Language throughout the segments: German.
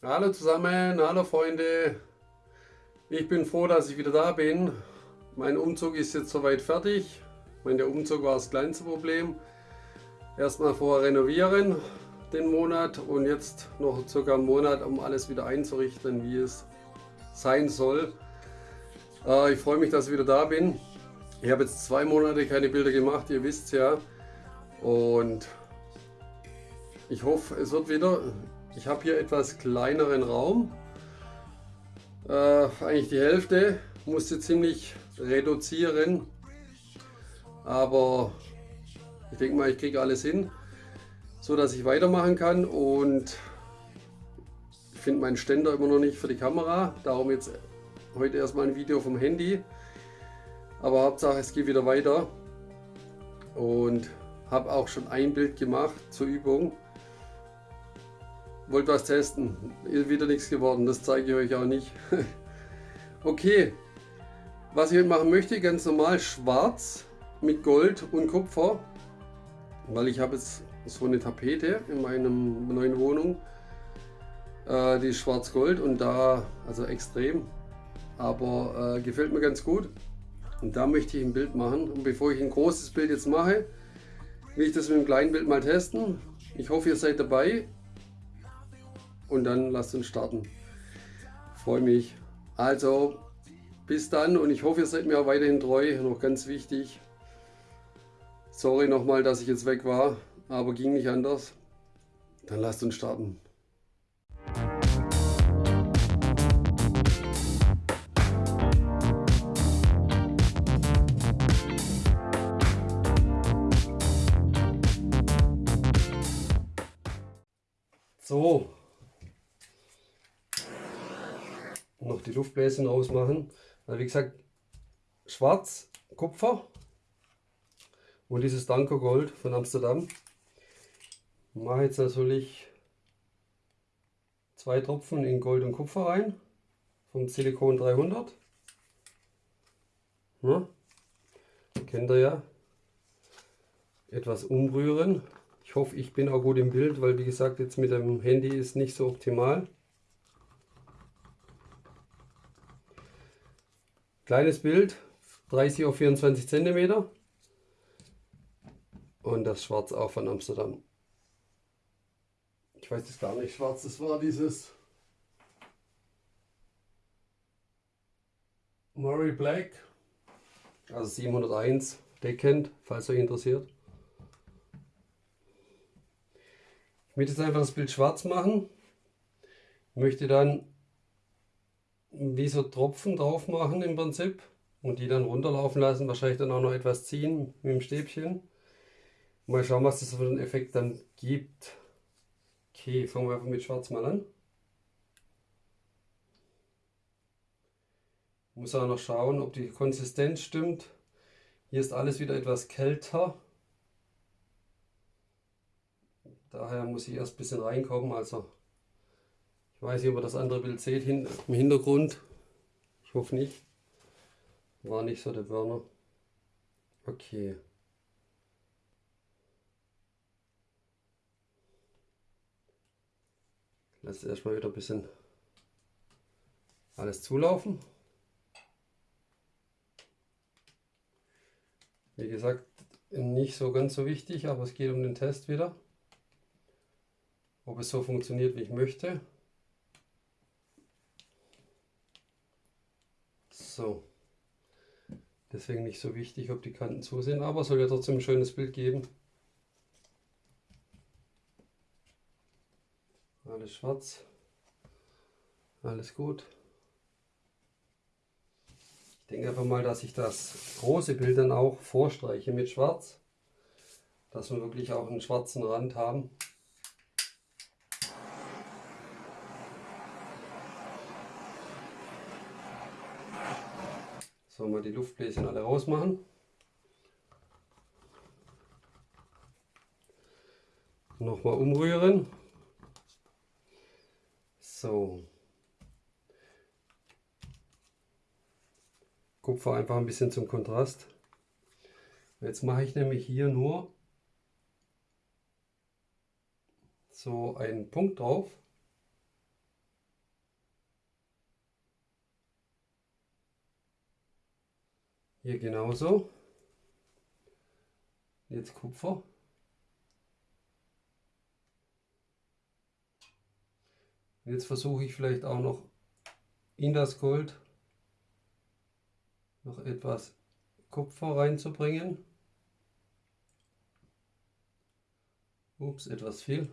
Hallo zusammen, hallo Freunde. Ich bin froh, dass ich wieder da bin. Mein Umzug ist jetzt soweit fertig. Der Umzug war das kleinste Problem. Erstmal vorher renovieren den Monat und jetzt noch circa einen Monat, um alles wieder einzurichten, wie es sein soll. Äh, ich freue mich, dass ich wieder da bin. Ich habe jetzt zwei Monate keine Bilder gemacht, ihr wisst ja. Und ich hoffe, es wird wieder. Ich habe hier etwas kleineren Raum. Äh, eigentlich die Hälfte. Musste ziemlich reduzieren. Aber ich denke mal, ich kriege alles hin, so dass ich weitermachen kann. Und ich finde meinen Ständer immer noch nicht für die Kamera. Darum jetzt heute erstmal ein Video vom Handy. Aber Hauptsache es geht wieder weiter. Und habe auch schon ein Bild gemacht zur Übung wollte was testen. Ist wieder nichts geworden, das zeige ich euch auch nicht. okay, was ich heute machen möchte, ganz normal schwarz mit Gold und Kupfer, weil ich habe jetzt so eine Tapete in meiner neuen Wohnung. Äh, die ist schwarz-gold und da, also extrem, aber äh, gefällt mir ganz gut. Und da möchte ich ein Bild machen. Und bevor ich ein großes Bild jetzt mache, will ich das mit einem kleinen Bild mal testen. Ich hoffe, ihr seid dabei und dann lasst uns starten. Freue mich. Also bis dann und ich hoffe, ihr seid mir auch weiterhin treu. Noch ganz wichtig. Sorry nochmal, dass ich jetzt weg war, aber ging nicht anders. Dann lasst uns starten. So, noch die Luftbläschen rausmachen. Also wie gesagt, schwarz, Kupfer und dieses Danko Gold von Amsterdam. Ich mache jetzt natürlich zwei Tropfen in Gold und Kupfer rein vom Silikon 300. Ja, kennt ihr ja. Etwas umrühren. Ich hoffe, ich bin auch gut im Bild, weil wie gesagt, jetzt mit dem Handy ist nicht so optimal. Kleines Bild, 30 auf 24 cm. Und das Schwarz auch von Amsterdam. Ich weiß das gar nicht, schwarz, das war dieses Murray Black, also 701 Deckend, falls euch interessiert. Ich möchte jetzt einfach das Bild schwarz machen. Ich möchte dann wie so Tropfen drauf machen im Prinzip und die dann runterlaufen lassen, wahrscheinlich dann auch noch etwas ziehen mit dem Stäbchen. Mal schauen, was das für einen Effekt dann gibt. Okay, fangen wir einfach mit Schwarz mal an. Muss auch noch schauen, ob die Konsistenz stimmt. Hier ist alles wieder etwas kälter. Daher muss ich erst ein bisschen reinkommen. Also ich weiß nicht, ob ihr das andere Bild seht hin, im Hintergrund. Ich hoffe nicht. War nicht so der Burner. Okay. Lass erstmal wieder ein bisschen alles zulaufen. Wie gesagt, nicht so ganz so wichtig, aber es geht um den Test wieder. Ob es so funktioniert, wie ich möchte. So. Deswegen nicht so wichtig, ob die Kanten zu sind, aber soll ja trotzdem ein schönes Bild geben. Alles schwarz. Alles gut. Ich denke einfach mal, dass ich das große Bild dann auch vorstreiche mit schwarz. Dass wir wirklich auch einen schwarzen Rand haben. So, mal die Luftbläschen alle rausmachen. Nochmal umrühren. So. Kupfer einfach ein bisschen zum Kontrast. Jetzt mache ich nämlich hier nur so einen Punkt drauf. Hier genauso. Jetzt Kupfer. Jetzt versuche ich vielleicht auch noch in das Gold noch etwas Kupfer reinzubringen. Ups, etwas viel.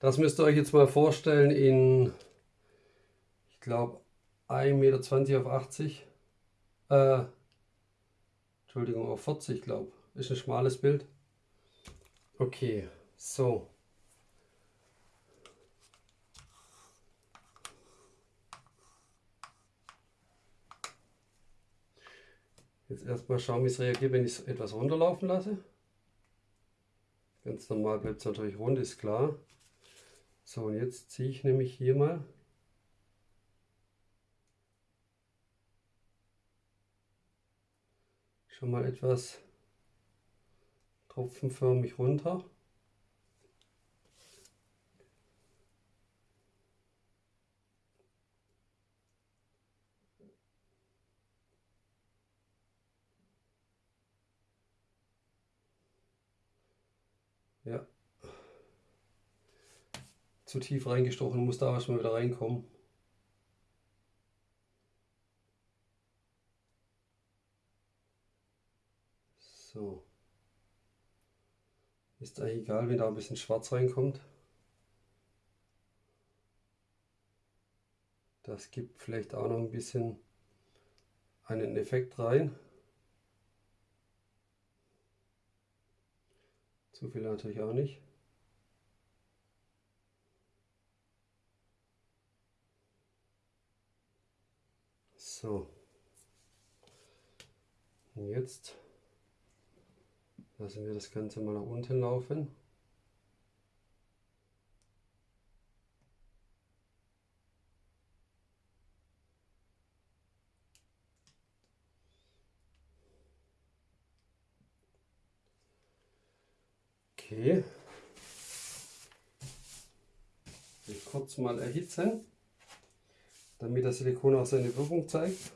Das müsst ihr euch jetzt mal vorstellen in, ich glaube, 1,20 Meter auf 80. Äh, Entschuldigung, auf 40, glaube Ist ein schmales Bild. Okay, so. Jetzt erstmal schauen, wie es reagiert, wenn ich es etwas runterlaufen lasse. Ganz normal bleibt es natürlich rund, ist klar. So, und jetzt ziehe ich nämlich hier mal schon mal etwas tropfenförmig runter. Ja. Zu tief reingestochen, muss da erstmal wieder reinkommen. So. Ist eigentlich egal, wenn da ein bisschen schwarz reinkommt. Das gibt vielleicht auch noch ein bisschen einen Effekt rein. Zu viel natürlich auch nicht. So. Und jetzt lassen wir das Ganze mal nach unten laufen. Okay. Ich kurz mal erhitzen, damit das Silikon auch seine Wirkung zeigt.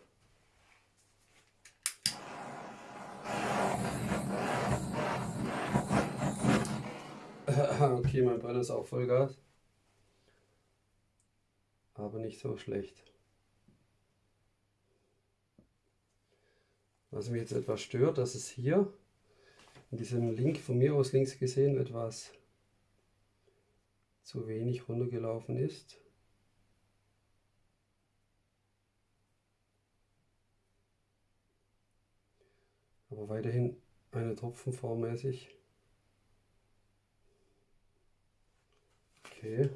okay, mein Brenner ist auch Vollgas. Aber nicht so schlecht. Was mich jetzt etwas stört, dass es hier in diesem Link von mir aus links gesehen etwas zu wenig runtergelaufen ist. Aber weiterhin eine Tropfenform mäßig. Okay.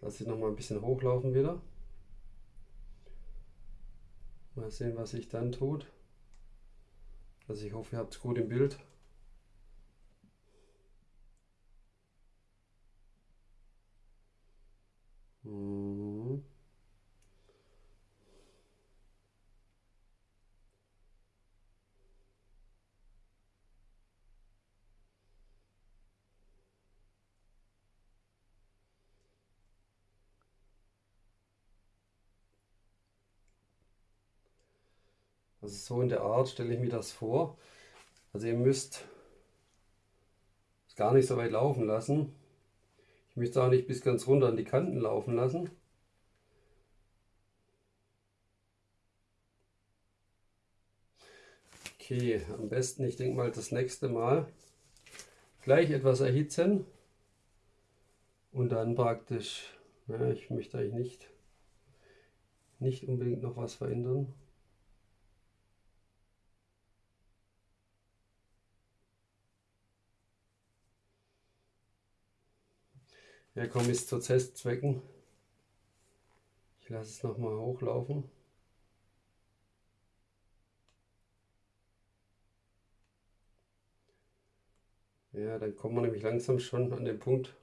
Lasse ich noch mal ein bisschen hochlaufen wieder. Mal sehen, was sich dann tut. Also ich hoffe, ihr habt es gut im Bild. Also so in der Art stelle ich mir das vor. Also ihr müsst es gar nicht so weit laufen lassen. Ich möchte auch nicht bis ganz runter an die Kanten laufen lassen. Okay, am besten, ich denke mal, das nächste Mal gleich etwas erhitzen und dann praktisch, ja, ich möchte eigentlich nicht, nicht unbedingt noch was verändern. Ja, komm, ist zu Testzwecken. Ich lasse es nochmal hochlaufen. Ja, dann kommen wir nämlich langsam schon an den Punkt,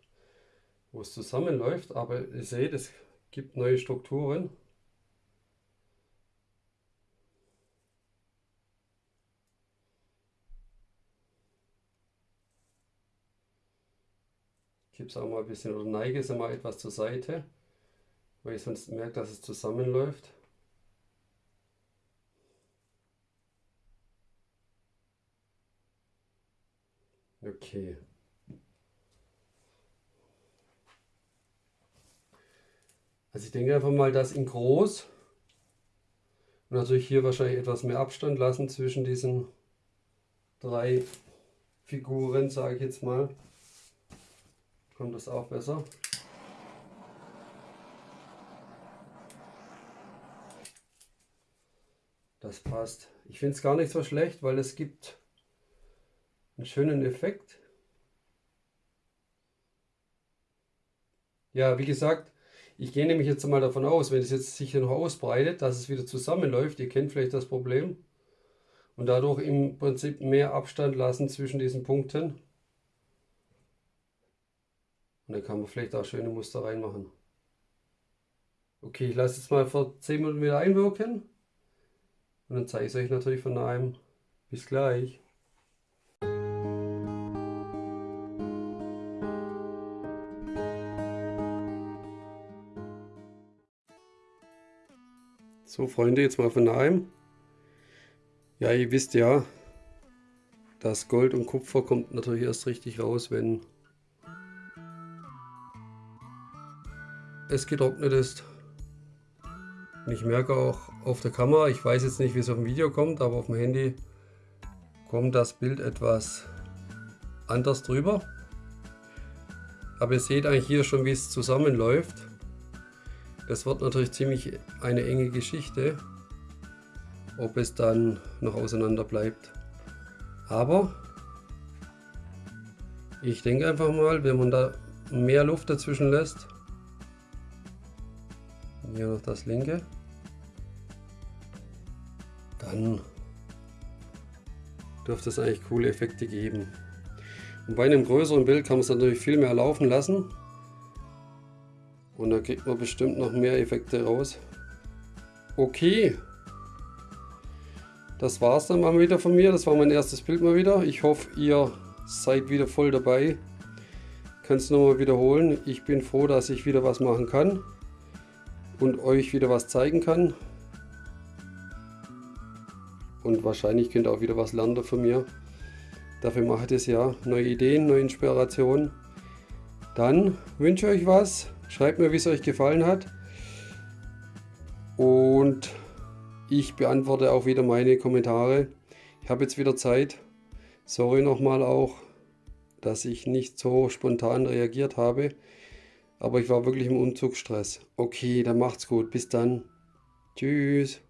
wo es zusammenläuft. Aber ihr seht, es gibt neue Strukturen. Kippe es auch mal ein bisschen oder neige es mal etwas zur Seite, weil ich sonst merke, dass es zusammenläuft. Okay. Also ich denke einfach mal, dass in groß und natürlich hier wahrscheinlich etwas mehr Abstand lassen zwischen diesen drei Figuren, sage ich jetzt mal. Kommt das auch besser. Das passt. Ich finde es gar nicht so schlecht, weil es gibt einen schönen Effekt. Ja, wie gesagt, ich gehe nämlich jetzt mal davon aus, wenn es jetzt sich hier noch ausbreitet, dass es wieder zusammenläuft. Ihr kennt vielleicht das Problem. Und dadurch im Prinzip mehr Abstand lassen zwischen diesen Punkten. Und dann kann man vielleicht auch schöne Muster reinmachen. Okay, ich lasse jetzt mal vor 10 Minuten wieder einwirken. Und dann zeige ich es euch natürlich von einem. Bis gleich. So Freunde, jetzt mal von nahem. Ja, ihr wisst ja, das Gold und Kupfer kommt natürlich erst richtig raus, wenn es getrocknet ist. Und ich merke auch auf der Kamera, ich weiß jetzt nicht, wie es auf dem Video kommt, aber auf dem Handy kommt das Bild etwas anders drüber. Aber ihr seht eigentlich hier schon, wie es zusammenläuft. Das wird natürlich ziemlich eine enge Geschichte, ob es dann noch auseinander bleibt. Aber ich denke einfach mal, wenn man da mehr Luft dazwischen lässt, hier noch das linke, dann dürfte es eigentlich coole Effekte geben. Und bei einem größeren Bild kann man es natürlich viel mehr laufen lassen. Und da kriegt man bestimmt noch mehr Effekte raus. Okay. Das war es dann mal wieder von mir. Das war mein erstes Bild mal wieder. Ich hoffe, ihr seid wieder voll dabei. Kann es nochmal wiederholen. Ich bin froh, dass ich wieder was machen kann. Und euch wieder was zeigen kann. Und wahrscheinlich könnt ihr auch wieder was lernen von mir. Dafür mache ich das ja. Neue Ideen, neue Inspirationen. Dann wünsche ich euch was. Schreibt mir, wie es euch gefallen hat. Und ich beantworte auch wieder meine Kommentare. Ich habe jetzt wieder Zeit. Sorry nochmal auch, dass ich nicht so spontan reagiert habe. Aber ich war wirklich im Umzugsstress. Okay, dann macht's gut. Bis dann. Tschüss.